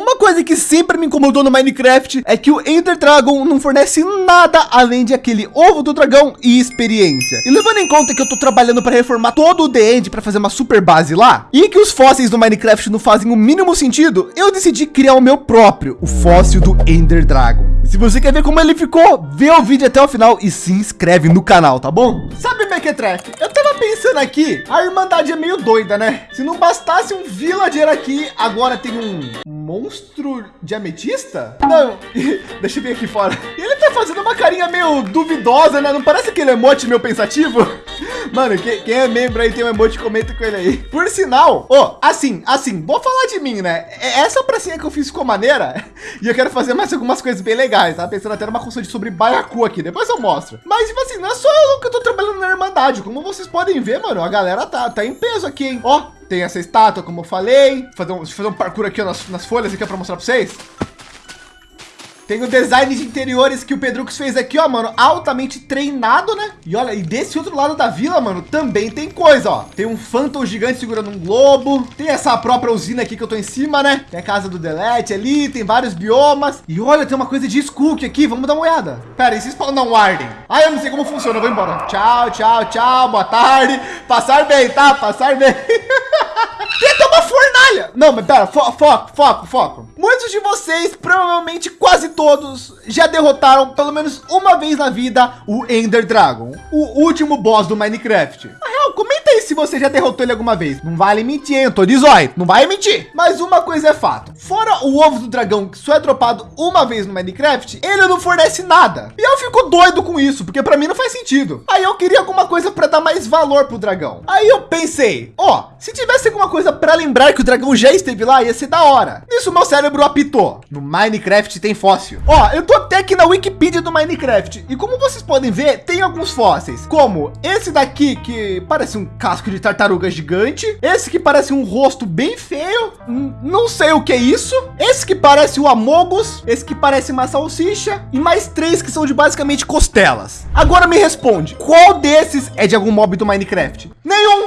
Uma coisa que sempre me incomodou no Minecraft é que o Ender Dragon não fornece nada além de aquele ovo do dragão e experiência. E levando em conta que eu tô trabalhando para reformar todo o The End para fazer uma super base lá e que os fósseis do Minecraft não fazem o mínimo sentido, eu decidi criar o meu próprio, o fóssil do Ender Dragon. Se você quer ver como ele ficou, vê o vídeo até o final e se inscreve no canal, tá bom? Sabe, Mequetrefe, eu tava pensando aqui, a Irmandade é meio doida, né? Se não bastasse um villager aqui, agora tem um monstro de ametista? Não, deixa eu ver aqui fora. Ele tá fazendo uma carinha meio duvidosa, né? Não parece aquele emote meio pensativo? Mano, quem, quem, é membro aí tem um emote, comenta com ele aí. Por sinal, ó, oh, assim, assim, vou falar de mim, né? É, essa pracinha que eu fiz ficou maneira e eu quero fazer mais algumas coisas bem legais, tá? Pensando até numa de sobre baiacu aqui, depois eu mostro. Mas, tipo assim, não é só eu que eu tô trabalhando na Irmandade. Como vocês podem ver, mano, a galera tá, tá em peso aqui, hein? Ó, tem essa estátua, como eu falei. Fazer um, fazer um parkour aqui ó, nas, nas folhas aqui para mostrar para vocês. Tem o design de interiores que o Pedrux fez aqui, ó, mano, altamente treinado, né? E olha, e desse outro lado da vila, mano, também tem coisa, ó. Tem um Phantom gigante segurando um globo. Tem essa própria usina aqui que eu tô em cima, né? Tem a casa do Delete ali, tem vários biomas. E olha, tem uma coisa de Skook aqui, vamos dar uma olhada. Pera, e se spawnar um Warden? Ah, eu não sei como funciona, eu vou embora. Tchau, tchau, tchau, boa tarde. Passar bem, tá? Passar bem. Tenta uma fornalha. Não, mas pera, fo foco, foco, foco. Muitos de vocês, provavelmente quase todos, já derrotaram pelo menos uma vez na vida o Ender Dragon, o último boss do Minecraft. Se você já derrotou ele alguma vez. Não vale mentir, hein? Eu tô de zóio, não vai mentir. Mas uma coisa é fato. Fora o ovo do dragão que só é dropado uma vez no Minecraft, ele não fornece nada. E eu fico doido com isso, porque para mim não faz sentido. Aí eu queria alguma coisa para dar mais valor pro dragão. Aí eu pensei, ó, se tivesse alguma coisa para lembrar que o dragão já esteve lá, ia ser da hora. Isso meu cérebro apitou. No Minecraft tem fóssil. Ó, eu tô até aqui na Wikipedia do Minecraft. E como vocês podem ver, tem alguns fósseis. Como esse daqui, que parece um casco de tartaruga gigante. Esse que parece um rosto bem feio. Não sei o que é isso. Esse que parece o Amogus. Esse que parece uma salsicha. E mais três que são de basicamente costelas. Agora me responde. Qual desses é de algum mob do Minecraft? Nenhum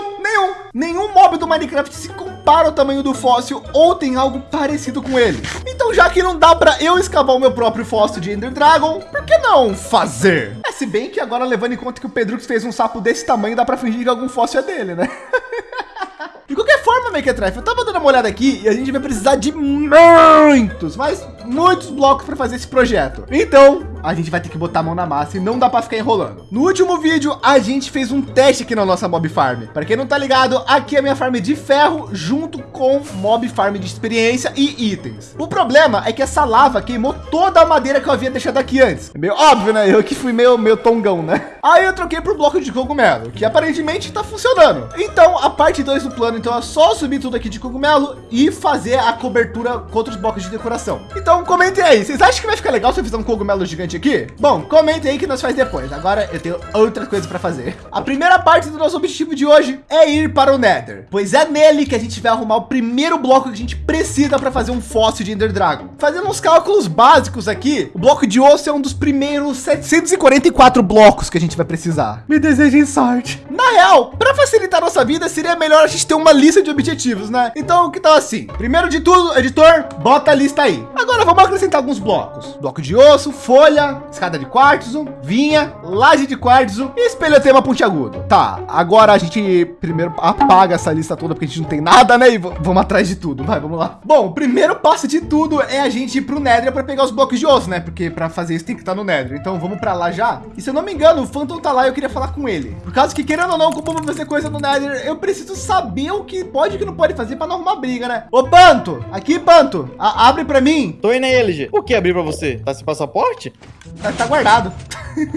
nenhum. Mob do Minecraft se compara ao tamanho do fóssil ou tem algo parecido com ele. Então, já que não dá para eu escavar o meu próprio fóssil de Ender Dragon, por que não fazer? É, se bem que agora levando em conta que o Pedrux fez um sapo desse tamanho, dá para fingir que algum fóssil é dele, né? De qualquer forma, Mequetrefe, eu tava dando uma olhada aqui e a gente vai precisar de muitos, mas muitos blocos para fazer esse projeto. Então, a gente vai ter que botar a mão na massa e não dá para ficar enrolando. No último vídeo, a gente fez um teste aqui na nossa mob farm. Para quem não tá ligado, aqui é a minha farm de ferro junto com mob farm de experiência e itens. O problema é que essa lava queimou toda a madeira que eu havia deixado aqui antes. É meio óbvio, né? Eu que fui meio, meio tongão, né? Aí eu troquei por bloco de cogumelo, que aparentemente está funcionando. Então, a parte 2 do plano, então é só subir tudo aqui de cogumelo e fazer a cobertura contra os blocos de decoração. Então, comentem aí. Vocês acham que vai ficar legal se eu fizer um cogumelo gigante aqui? Bom, comentem aí que nós faz depois. Agora eu tenho outra coisa para fazer. A primeira parte do nosso objetivo de hoje é ir para o Nether, pois é nele que a gente vai arrumar o primeiro bloco que a gente precisa para fazer um fóssil de Ender Dragon. Fazendo uns cálculos básicos aqui, o bloco de osso é um dos primeiros 744 blocos que a gente vai precisar. Me desejem sorte. Na real, para facilitar nossa vida, seria melhor a gente ter uma lista de objetivos, né? Então, que tal assim? Primeiro de tudo, editor, bota a lista aí. Agora vamos acrescentar alguns blocos. Bloco de osso, folha, escada de quartzo, vinha, laje de quartzo e espelhotema pontiagudo. Tá, agora a gente primeiro apaga essa lista toda porque a gente não tem nada, né? E vamos atrás de tudo, vai, vamos lá. Bom, o primeiro passo de tudo é a gente ir para o Nether para pegar os blocos de osso, né? Porque para fazer isso tem que estar no Nether. Então vamos para lá já. E se eu não me engano, o Phantom tá lá e eu queria falar com ele. Por causa que querendo ou não, como vou fazer coisa no Nether, eu preciso saber o que pode e o que não pode fazer para não arrumar briga, né? Ô, Panto, aqui, Panto, abre para mim. Tô aí, LG. O que abrir para você? Tá sem passaporte? Tá, tá guardado.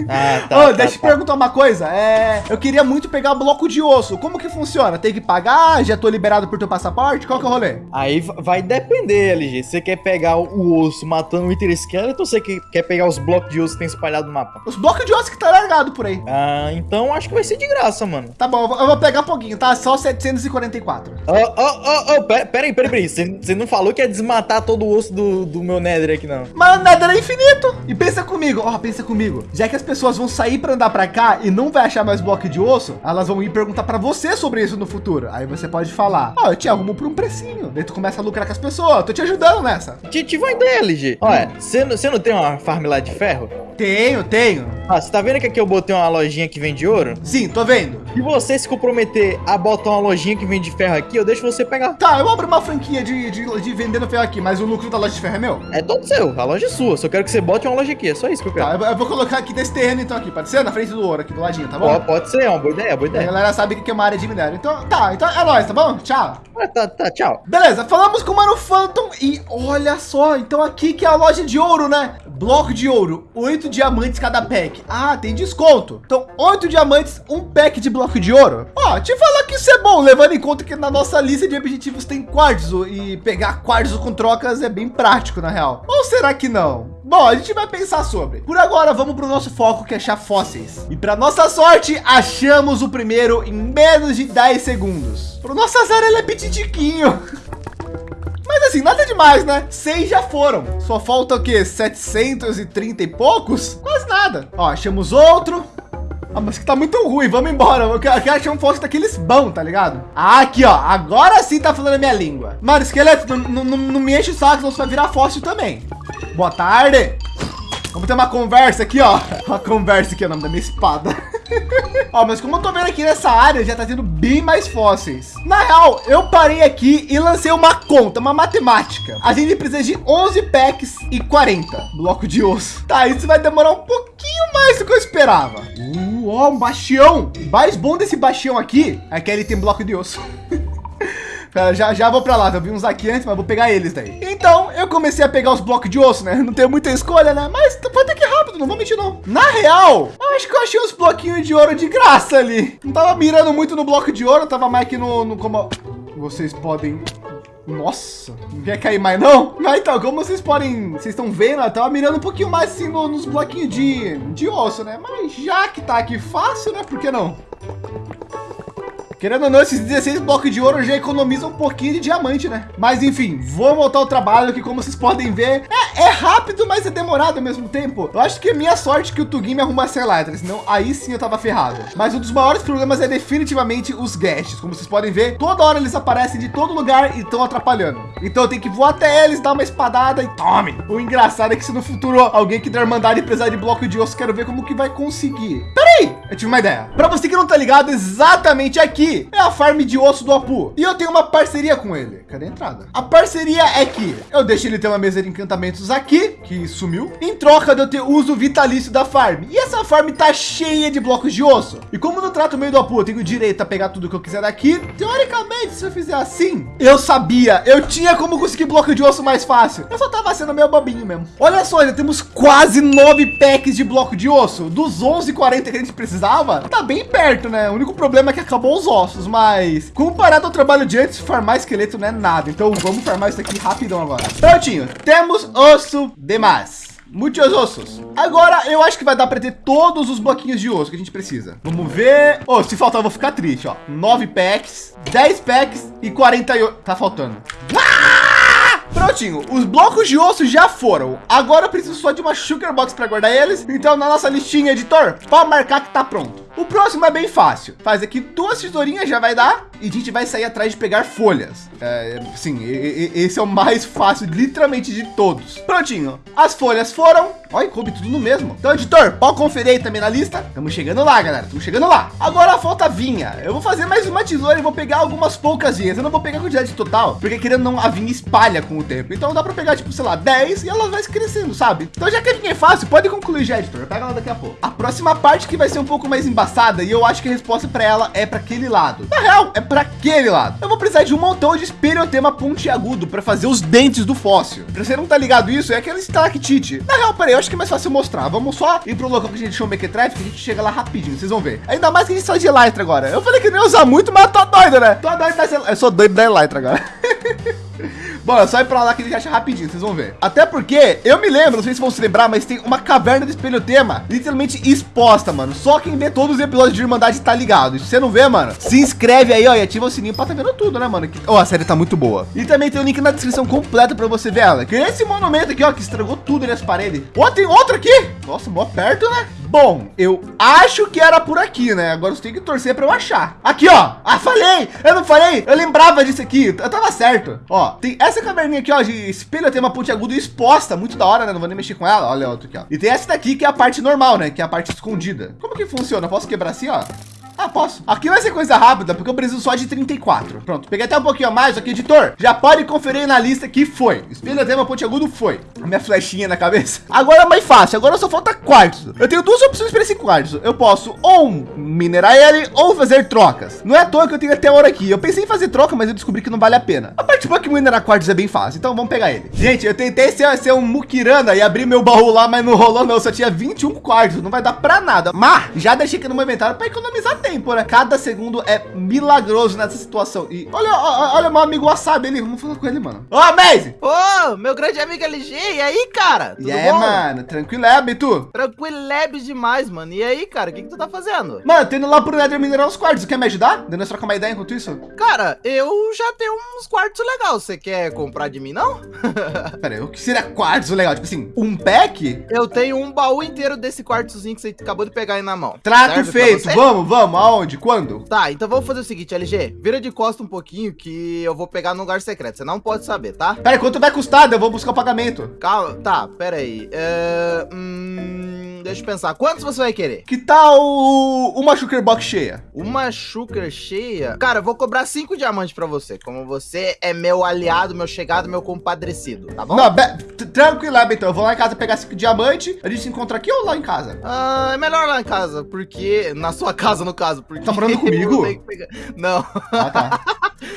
Ah, tá, oh, tá, deixa eu tá. perguntar uma coisa. É, eu queria muito pegar bloco de osso. Como que funciona? Tem que pagar? Já tô liberado por teu passaporte? Qual que é o rolê? Aí vai depender, LG. Você quer pegar o osso matando o Wither Skeleton ou você quer pegar os blocos de osso que tem espalhado no mapa? Os blocos de osso que tá largado por aí. Ah, então acho que vai ser de graça, mano. Tá bom, eu vou pegar um pouquinho, tá? Só 744. Ó, ó, ó, pera, pera aí, pera aí. Você não falou que ia desmatar todo o osso do, do meu Nether aqui, não. Mas o Nether é infinito. E pensa comigo, ó, pensa comigo. Já que as pessoas vão sair para andar para cá e não vai achar mais bloco de osso, elas vão ir perguntar para você sobre isso no futuro. Aí você pode falar, ó, eu te arrumo por um precinho. Daí tu começa a lucrar com as pessoas. Tô te ajudando nessa. Te tive uma ideia, LG. Olha, você não, você não tem uma farm lá de ferro? Tenho, tenho. Ah, você tá vendo que aqui eu botei uma lojinha que vende ouro? Sim, tô vendo. E você se comprometer a botar uma lojinha que vende ferro aqui, eu deixo você pegar. Tá, eu abro uma franquia de, de, de vendendo ferro aqui, mas o lucro da loja de ferro é meu? É todo seu, a loja é sua. Só quero que você bote uma loja aqui, é só isso que eu quero. Tá, eu, eu vou colocar aqui desse terreno então aqui, pode ser? Na frente do ouro aqui do ladinho, tá bom? Pode, pode ser, é uma boa ideia, boa A ideia. galera sabe que é uma área de minério. Então, tá, então é nóis, tá bom? Tchau. Ah, tá, tá, tchau. Beleza, falamos com o Mano Phantom e olha só, então aqui que é a loja de ouro, né? Bloco de ouro, oito diamantes cada pack. Ah, tem desconto. Então, oito diamantes, um pack de bloco de ouro. Ó, te falar que isso é bom, levando em conta que na nossa lista de objetivos tem quartzo e pegar quartzo com trocas é bem prático, na real. Ou será que não? Bom, a gente vai pensar sobre. Por agora, vamos para o nosso foco que é achar fósseis. E para nossa sorte, achamos o primeiro em menos de 10 segundos. Para nosso azar, ele é petitiquinho. Assim, nada demais, né? Seis já foram. Só falta o quê? 730 e poucos? Quase nada. Ó, achamos outro. Ah, mas que tá muito ruim. Vamos embora. Eu quero, achar um fóssil daqueles bons, tá ligado? Ah, aqui, ó. Agora sim tá falando a minha língua. Mano, esqueleto, não, não, não me enche o saco, senão você vai virar fóssil também. Boa tarde. Vamos ter uma conversa aqui, ó. Uma conversa aqui é o nome da minha espada. ó, mas como eu tô vendo aqui nessa área, já tá tendo bem mais fósseis. Na real, eu parei aqui e lancei uma conta, uma matemática. A gente precisa de 11 packs e 40 bloco de osso. Tá, isso vai demorar um pouquinho mais do que eu esperava. Uh, ó, um bastião. O mais bom desse bastião aqui é que ele tem bloco de osso. Pera, já, já vou para lá. Eu vi uns aqui antes, mas vou pegar eles daí. Então, eu comecei a pegar os blocos de osso, né? Não tenho muita escolha, né? Mas foi até que rápido, não vou mentir, não. Na real, acho que eu achei uns bloquinhos de ouro de graça ali. Não tava mirando muito no bloco de ouro, tava mais aqui no, no como vocês podem nossa, não quer cair mais não? Mas então, como vocês podem, vocês estão vendo, eu tava mirando um pouquinho mais assim no- nos bloquinhos de, de osso, né? Mas já que tá aqui fácil, né? Por que não? Querendo ou não, esses 16 blocos de ouro já economizam um pouquinho de diamante, né? Mas enfim, vou voltar ao trabalho que como vocês podem ver, é, é rápido, mas é demorado ao mesmo tempo. Eu acho que é minha sorte que o Tugin me arrumasse a Elytra, senão aí sim eu tava ferrado. Mas um dos maiores problemas é definitivamente os guests. Como vocês podem ver, toda hora eles aparecem de todo lugar e estão atrapalhando. Então eu tenho que voar até eles, dar uma espadada e tome. O engraçado é que se no futuro alguém que mandar e precisar de bloco de osso, quero ver como que vai conseguir. Peraí, eu tive uma ideia. Para você que não tá ligado, exatamente aqui é a farm de osso do Apu. E eu tenho uma parceria com ele. Cadê a entrada? A parceria é que eu deixo ele ter uma mesa de encantamentos aqui, que sumiu, em troca de eu ter uso vitalício da farm. E essa farm tá cheia de blocos de osso. E como no trato meio do Apu eu tenho direito a pegar tudo que eu quiser daqui, teoricamente, se eu fizer assim, eu sabia, eu tinha como conseguir bloco de osso mais fácil. Eu só tava sendo meio bobinho mesmo. Olha só, ainda temos quase nove packs de bloco de osso. Dos 11,40 que a gente precisava, tá bem perto, né? O único problema é que acabou os ossos, mas comparado ao trabalho de antes, farmar esqueleto não é nada. Então vamos farmar isso aqui rapidão agora. Prontinho, temos osso demais. Muitos ossos. Agora eu acho que vai dar para ter todos os bloquinhos de osso que a gente precisa. Vamos ver. Oh, se faltar eu vou ficar triste, ó. 9 packs, 10 packs e 48. Tá faltando. Ah! Prontinho, os blocos de osso já foram. Agora eu preciso só de uma sugar box para guardar eles. Então na nossa listinha, editor, pode marcar que tá pronto. O próximo é bem fácil. Faz aqui duas tesourinhas já vai dar e a gente vai sair atrás de pegar folhas. É, sim, esse é o mais fácil, literalmente de todos. Prontinho. As folhas foram. Olha, coube tudo no mesmo. Então, editor, pode conferir aí também na lista. Estamos chegando lá, galera. Estamos chegando lá. Agora falta vinha. Eu vou fazer mais uma tesoura e vou pegar algumas poucas vinhas. Eu não vou pegar a quantidade total, porque querendo não, a vinha espalha com o tempo. Então dá para pegar, tipo, sei lá, 10 e ela vai crescendo, sabe? Então já que a vinha é fácil, pode concluir já, editor. Pega ela daqui a pouco. A próxima parte que vai ser um pouco mais embaçada e eu acho que a resposta para ela é para aquele lado. Na real, é para aquele lado. Eu vou precisar de um montão de esperiotema pontiagudo para fazer os dentes do fóssil. Pra você não tá ligado isso, é aquele stalactite. Na real, peraí, eu acho que é mais fácil mostrar. Vamos só ir pro local que a gente deixou o Mequetref, que a gente chega lá rapidinho, vocês vão ver. Ainda mais que a gente sai de Elytra agora. Eu falei que não ia usar muito, mas tô doido, né? Tô doido, mas eu sou doido da Elytra agora. Bom, só ir pra lá que ele acha rapidinho, vocês vão ver. Até porque, eu me lembro, não sei se vão se lembrar, mas tem uma caverna de espelho tema literalmente exposta, mano. Só quem vê todos os episódios de Irmandade tá ligado. Se você não vê, mano, se inscreve aí, ó, e ativa o sininho pra tá vendo tudo, né, mano? Ó, oh, a série tá muito boa. E também tem o link na descrição completa pra você ver ela. Que é esse monumento aqui, ó, que estragou tudo nessa parede. Ó, tem outro aqui. Nossa, mó perto, né? Bom, eu acho que era por aqui, né? Agora você tem que torcer para eu achar. Aqui, ó. Ah, falei! Eu não falei? Eu lembrava disso aqui. Eu tava certo. Ó, tem essa caverninha aqui, ó, de espelho, tem uma ponte aguda exposta. Muito da hora, né? Não vou nem mexer com ela. Olha outra aqui, ó. E tem essa daqui que é a parte normal, né? Que é a parte escondida. Como que funciona? Posso quebrar assim, ó? Ah, posso. Aqui vai ser coisa rápida, porque eu preciso só de 34. Pronto, peguei até um pouquinho a mais aqui, editor. Já pode conferir na lista que foi. Espelho tema ponte agudo foi. A minha flechinha na cabeça. Agora é mais fácil, agora só falta quartzo. Eu tenho duas opções para esse quartzo. Eu posso ou minerar ele ou fazer trocas. Não é à toa que eu tenho até hora aqui. Eu pensei em fazer troca, mas eu descobri que não vale a pena. A parte boa é que minerar quartzo é bem fácil, então vamos pegar ele. Gente, eu tentei ser, ser um mukirana e abrir meu baú lá, mas não rolou não. Só tinha 21 quartos, não vai dar para nada. Mas já deixei aqui no meu inventário para economizar tempo, né? Cada segundo é milagroso nessa situação. E olha, olha meu amigo Wasabi ali. Vamos falar com ele, mano. Ô, oh, Maze! Ô, oh, meu grande amigo LG. E aí, cara? Tudo e aí, mano? Tranquileb, tu? Tranquileb demais, mano. E aí, cara? O que, que tu tá fazendo? Mano, tô indo lá pro Nether minerar os quartos. Quer me ajudar? Dando trocar uma ideia enquanto isso? Cara, eu já tenho uns quartos legais. Você quer comprar de mim, não? Pera aí, o que seria quartos legal? Tipo assim, um pack? Eu tenho um baú inteiro desse quartozinho que você acabou de pegar aí na mão. Trato Serve feito. Vamos, vamos. Aonde? Quando? Tá, então vamos fazer o seguinte, LG. Vira de costa um pouquinho que eu vou pegar no lugar secreto. Você não pode saber, tá? Pera aí, quanto vai custar? Eu vou buscar o pagamento. Calma, tá, pera aí. É... Hum, deixa eu pensar. Quantos você vai querer? Que tal uma sugar box cheia? Uma sugar cheia? Cara, eu vou cobrar cinco diamantes pra você. Como você é meu aliado, meu chegado, meu compadrecido, tá bom? Não, tranquilo, então. Eu vou lá em casa pegar cinco diamantes. A gente se encontra aqui ou lá em casa? Ah, é melhor lá em casa, porque... Na sua casa, no caso, porque... Tá morando comigo? Não. Ah, tá.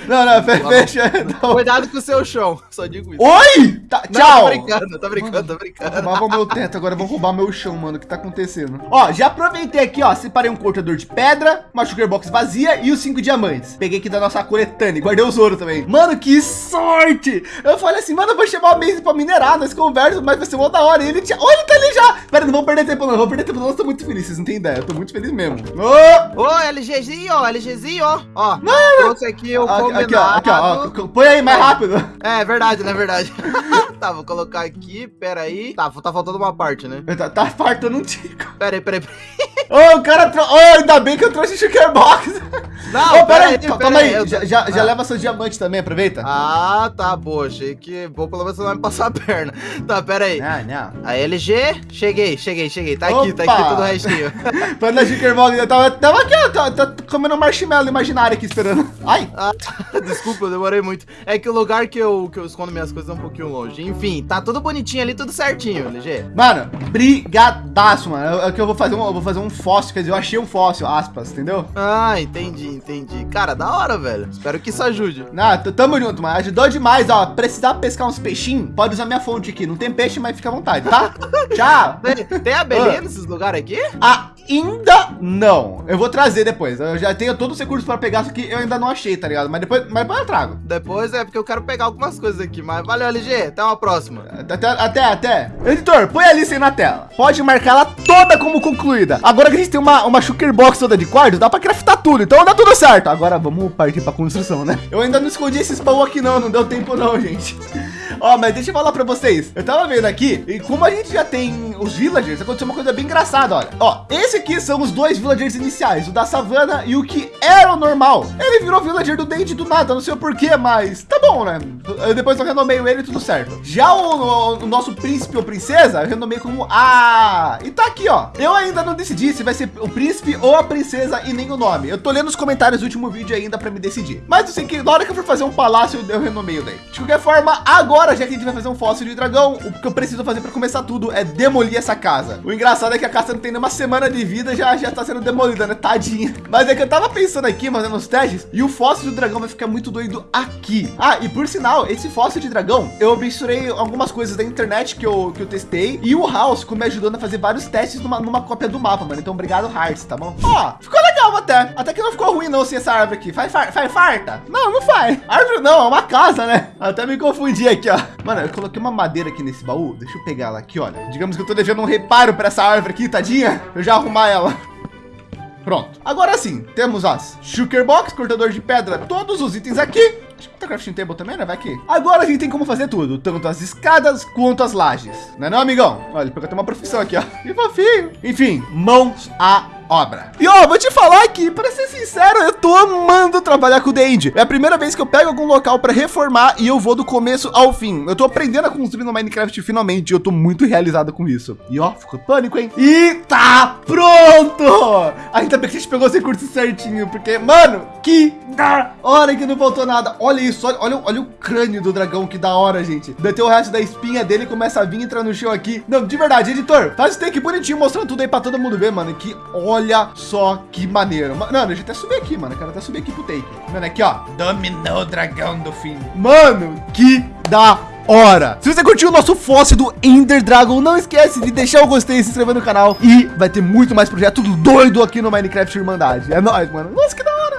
Não, não, fecha. Não. Cuidado com o seu chão, só digo isso. Oi! Tá, não, tchau! Tô brincando, tô brincando, tô brincando. Roubava o meu teto, agora vão roubar meu chão, mano. O que tá acontecendo? Ó, já aproveitei aqui, ó. Separei um cortador de pedra, uma sugar box vazia e os cinco diamantes. Peguei aqui da nossa coletânea, guardei os ouro também. Mano, que sorte! Eu falei assim, mano, eu vou chamar o Maze pra minerar, nós conversamos, mas vai ser uma da hora. E ele tinha. Olha, ele tá ali já! Pera, não vou perder tempo, não. Não vou perder tempo, não. Eu tô muito feliz, vocês não têm ideia. Eu tô muito feliz mesmo. Ô, Ô LGzinho, ó, LGzinho, ó. Ó, Mano. trouxe aqui o aqui, combinado. Aqui, ó, aqui, ó. Põe aí mais rápido. É, verdade, né? Verdade. tá, vou colocar aqui, pera aí. Tá, tá faltando uma parte, né? Tá, tá faltando um tico. Pera aí, pera aí. Pera aí. Ô, oh, o cara trouxe. Oh, ainda bem que eu trouxe Sugar Box. Não, oh, pera, aí, calma aí. aí. Já, já, ah. já leva seus diamantes também, aproveita. Ah, tá, boa. Achei que vou pelo menos você não vai me passar a perna. Tá, pera aí. Não, não. A LG, cheguei, cheguei, cheguei. Tá Opa. aqui, tá aqui tudo o restinho. Panda Box, eu tava, tava aqui, ó. Tá, tá comendo marshmallow imaginário aqui esperando. Ai. Ah, desculpa, eu demorei muito. É que o lugar que eu, que eu escondo minhas coisas é um pouquinho longe. Enfim, tá tudo bonitinho ali, tudo certinho, LG. Mano, brigadaço, mano. É, é que eu vou fazer um, eu vou fazer um fóssil, quer dizer, eu achei um fóssil, aspas, entendeu? Ah, entendi, entendi. Cara, da hora, velho. Espero que isso ajude. Ah, tamo junto, mano. Ajudou demais, ó. Precisar pescar uns peixinhos, pode usar minha fonte aqui. Não tem peixe, mas fica à vontade, tá? Tchau. Tem, tem abelhinha ah. nesses lugares aqui? Ainda não. Eu vou trazer depois. Eu já tenho todos os recursos para pegar, só que eu ainda não achei, tá ligado? Mas depois, mas depois eu trago. Depois é porque eu quero pegar algumas coisas aqui. Mas valeu, LG. Até uma próxima. Até, até, até. Editor, põe a lista aí na tela. Pode marcar ela toda como concluída. Agora que a gente tem uma, uma sugar box toda de quarto, dá para craftar tudo. Então dá tudo certo. Agora vamos partir para construção, né? Eu ainda não escondi esses pão aqui não. Não deu tempo não, gente. Ó, mas deixa eu falar para vocês. Eu tava vendo aqui e como a gente já tem os villagers, aconteceu uma coisa bem engraçada, olha. Ó, esse aqui são os dois villagers iniciais, o da savana e o que era o normal. Ele virou villager do dente do nada, não sei o porquê, mas tá bom, né? Eu depois eu renomeio ele tudo certo. Já o, o, o, nosso príncipe ou princesa, eu renomei como a... E tá aqui, ó. Eu ainda não decidi se vai ser o príncipe ou a princesa e nem o nome. Eu tô lendo os comentários do último vídeo ainda para me decidir. Mas eu sei que na hora que eu for fazer um palácio, eu renomeio daí. De qualquer forma, agora, já que a gente vai fazer um fóssil de dragão, o que eu preciso fazer para começar tudo é demolir essa casa. O engraçado é que a casa não tem nenhuma semana de vida, já já tá sendo demolida, né? Tadinha. Mas é que eu tava pensando aqui, fazendo os testes, e o fóssil do dragão vai ficar muito doido aqui. Ah, e por sinal, esse fóssil de dragão, eu misturei algumas coisas da internet que eu, que eu testei, e o House ficou me ajudando a fazer vários testes numa, numa cópia do mapa, mano. Então, obrigado, Hearts, tá bom? Ó, ficou legal legal até. Até que não ficou ruim não, se essa árvore aqui. Faz, faz, faz farta? Não, não faz. Árvore não, é uma casa, né? Até me confundi aqui, ó. Mano, eu coloquei uma madeira aqui nesse baú. Deixa eu pegar ela aqui, olha. Digamos que eu tô devendo um reparo para essa árvore aqui, tadinha. Eu já arrumar ela. Pronto. Agora sim, temos as Shulker Box, cortador de pedra, todos os itens aqui. Acho que tá crafting table também, né? Vai aqui. Agora a gente tem como fazer tudo, tanto as escadas quanto as lajes. Não é não, amigão? Olha, porque eu tenho uma profissão aqui, ó. Que fofinho. Enfim, mãos a obra. E ó, vou te falar aqui, para ser sincero, eu tô amando trabalhar com o Dandy. É a primeira vez que eu pego algum local para reformar e eu vou do começo ao fim. Eu tô aprendendo a construir no Minecraft finalmente. Eu tô muito realizado com isso. E ó, ficou pânico, hein? E tá pronto! Ainda bem que a gente pegou esse recurso certinho, porque, mano, que da hora que não faltou nada. Olha isso, olha, olha, olha o crânio do dragão, que da hora, gente. Deteu o resto da espinha dele começa a vir entrar no chão aqui. Não, de verdade, editor, faz o take bonitinho, mostrando tudo aí para todo mundo ver, mano. Que olha Olha só que maneiro. Mano, deixa eu até subir aqui, mano. Eu quero até subir aqui pro take. Mano, aqui, ó. Dominou o dragão do fim. Mano, que da hora. Se você curtiu o nosso fóssil do Ender Dragon, não esquece de deixar o gostei e se inscrever no canal. E vai ter muito mais projeto doido aqui no Minecraft Irmandade. É nóis, mano. Nossa, que da hora.